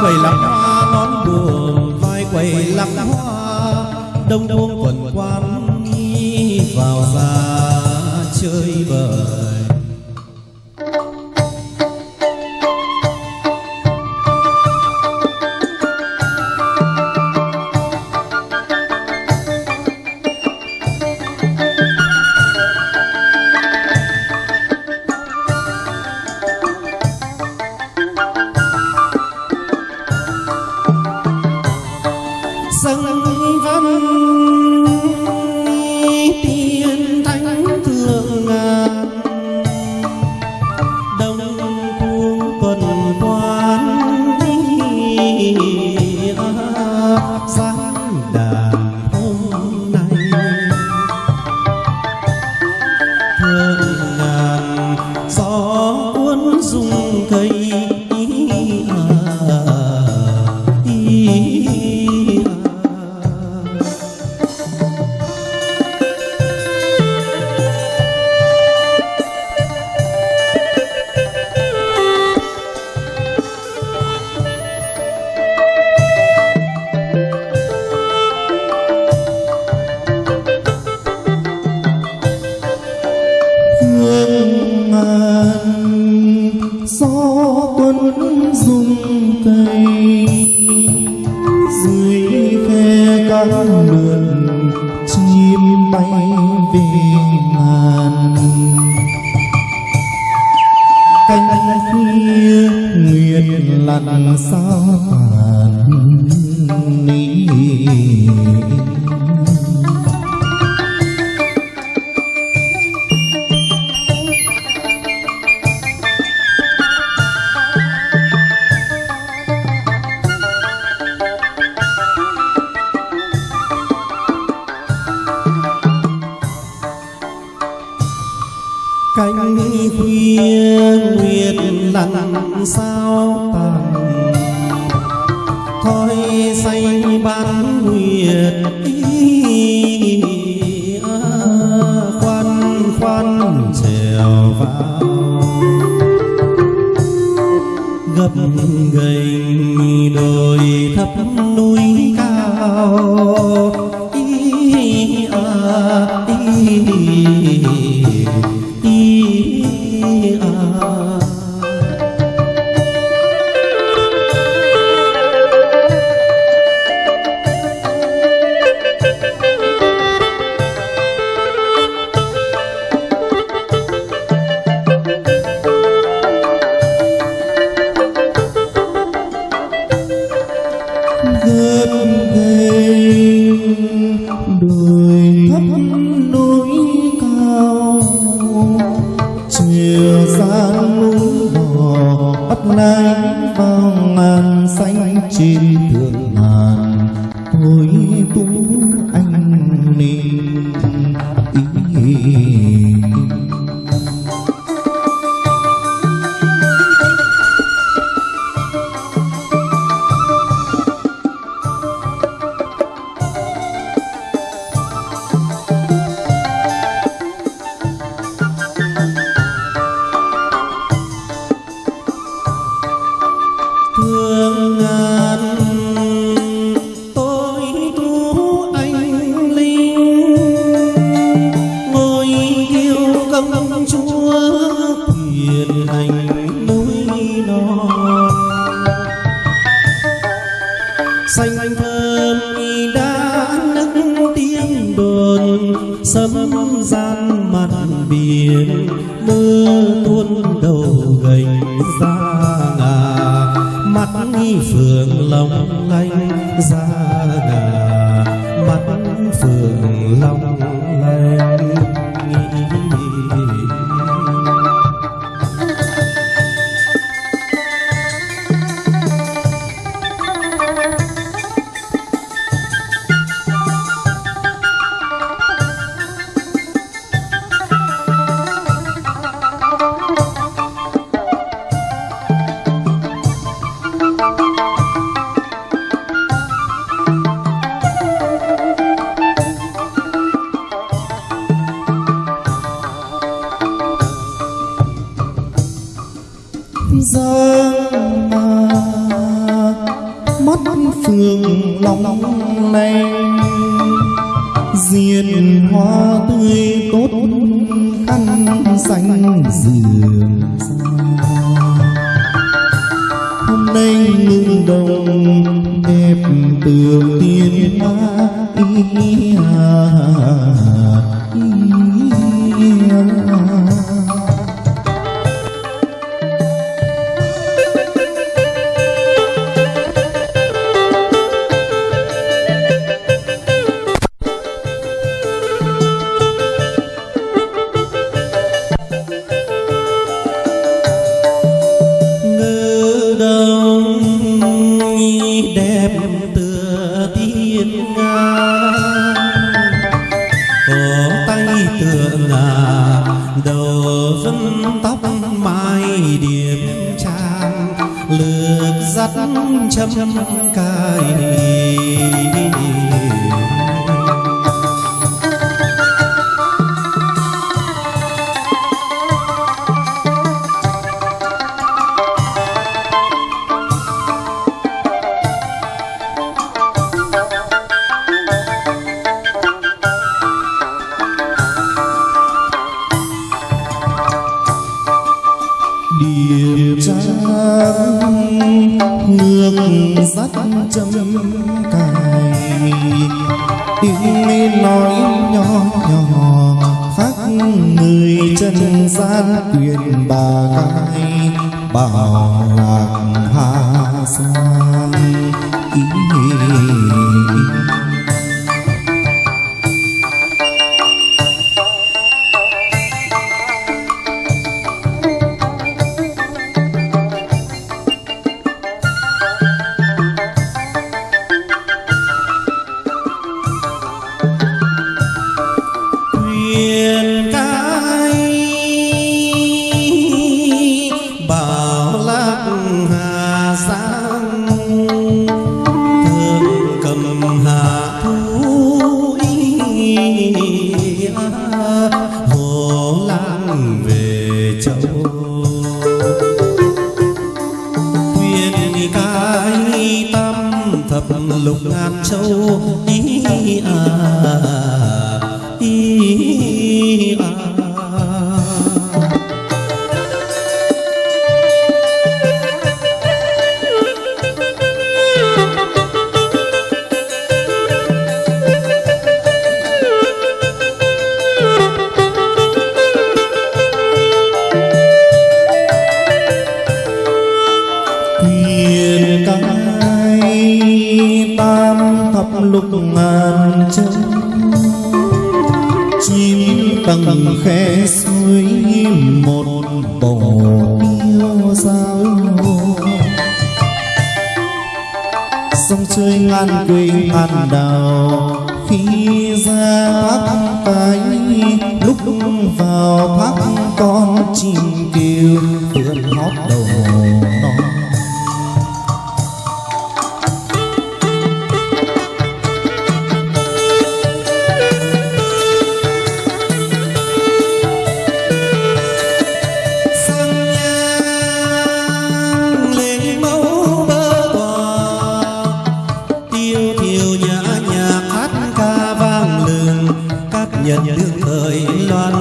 quầy lắm hoa, nón buồm vai quầy lắm hoa. Đông đông quần quan vào ra chơi bời. cánh khuya nguyệt lặng sao? gập ghềnh đồi thấp núi cao. ơn, sấm gian mặt biển, mưa tuôn đầu gầy ra ngà. Mắt phường lòng lanh ra ngà, mắt phường lòng đẹp từ tiên ma cổ tay tượng ngà đầu phân tóc mai điểm trang lược dắt châm cài điềm trang nước sắt châm cài tiếng nói nhỏ nhỏ khác người chân gian quyền bà cai bảo lạc hà sang ý bồng. Tiêu giang sông chơi ngàn quỳnh ngàn đào, khi ra thác cái, lúc vào thác con chim kêu vườn hót đầu. nhận đương thời loan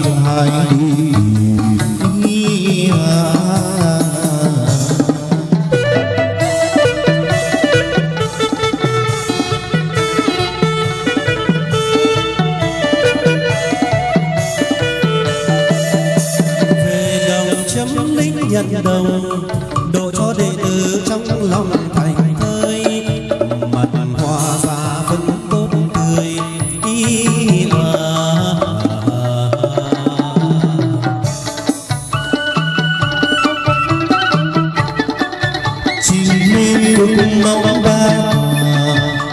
भाई lúc mong ba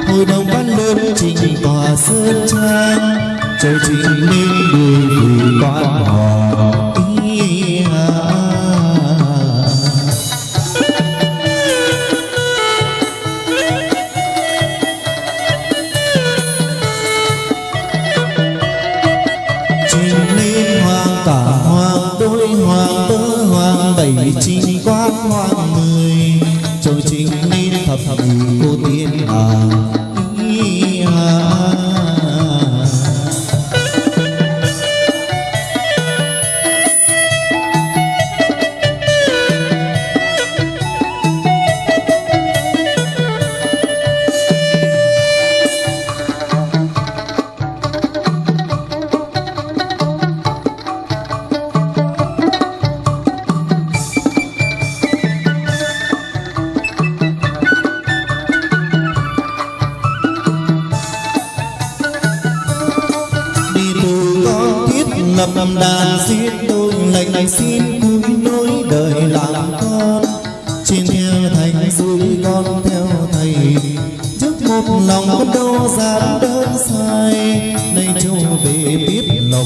hồi đồng bắt lớn trình tòa sơn trang trời trình minh người vì con hò năm đàn giết tôi lệnh anh xin cúi nối đời làm con. Trên theo thành dưới con theo thầy, trước một lòng con đâu dám đơn sai. Nay châu về biết lòng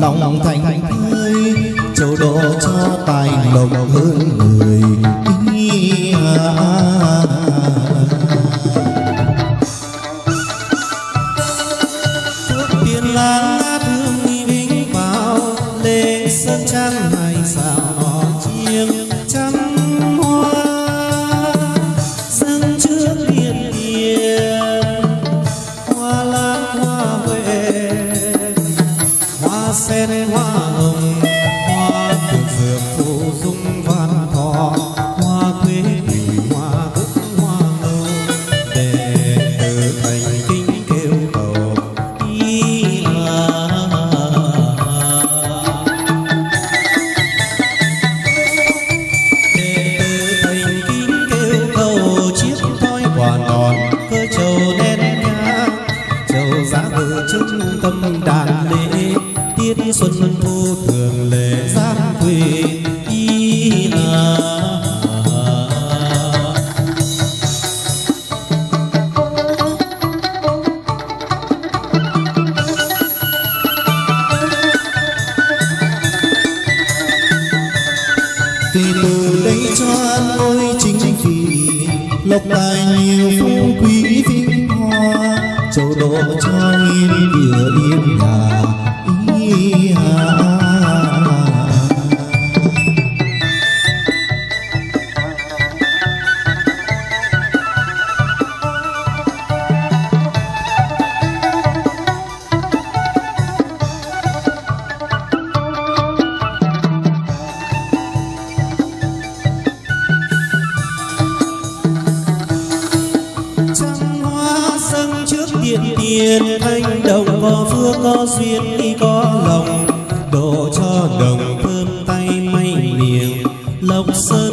lòng thành thơi châu đô cho tài lộc hơn người ý, à, à. yên thanh đồng có phước có duyên y có lòng độ cho đồng thơm tay may miệng, lộc sơn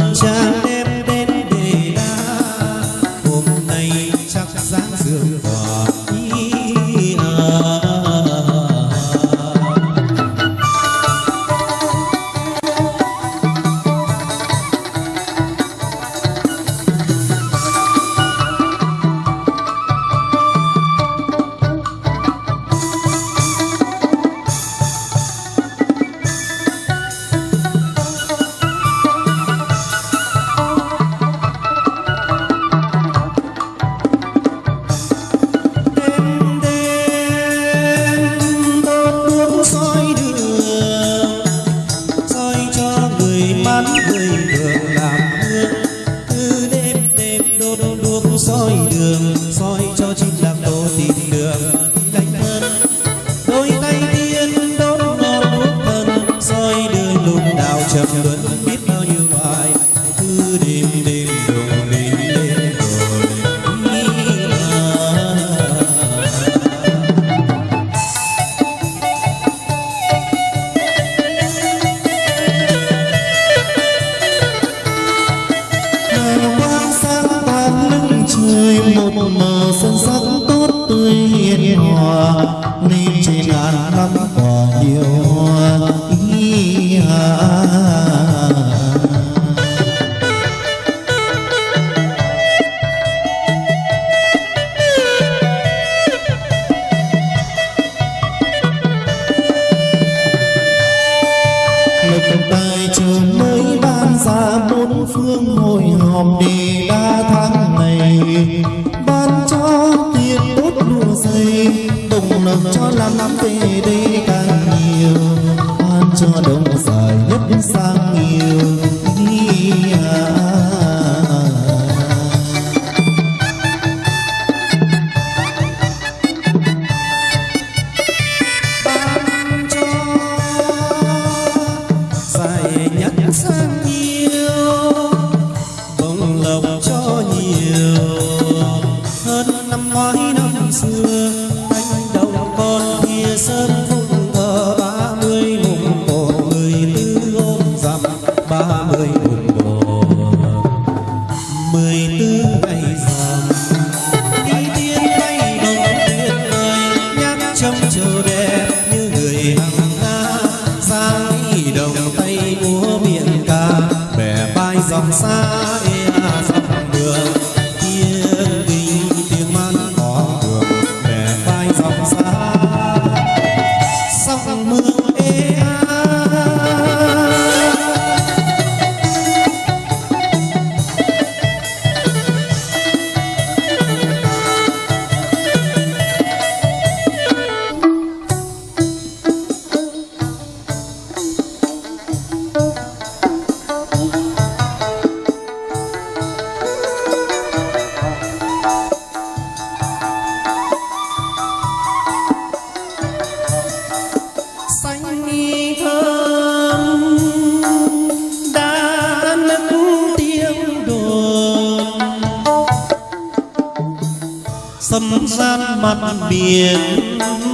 biển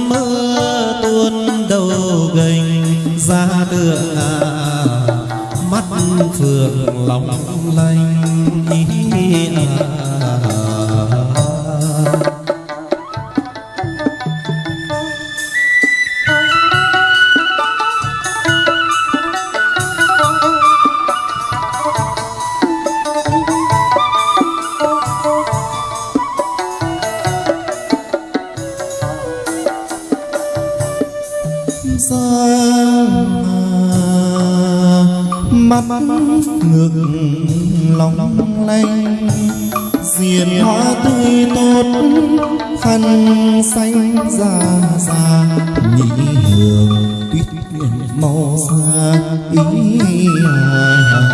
mưa tuôn đầu gành ra tượng à, mắt phượng lòng lanh ý à. xanh xanh già già nhị hương tuyết nguyện màu xa ý hà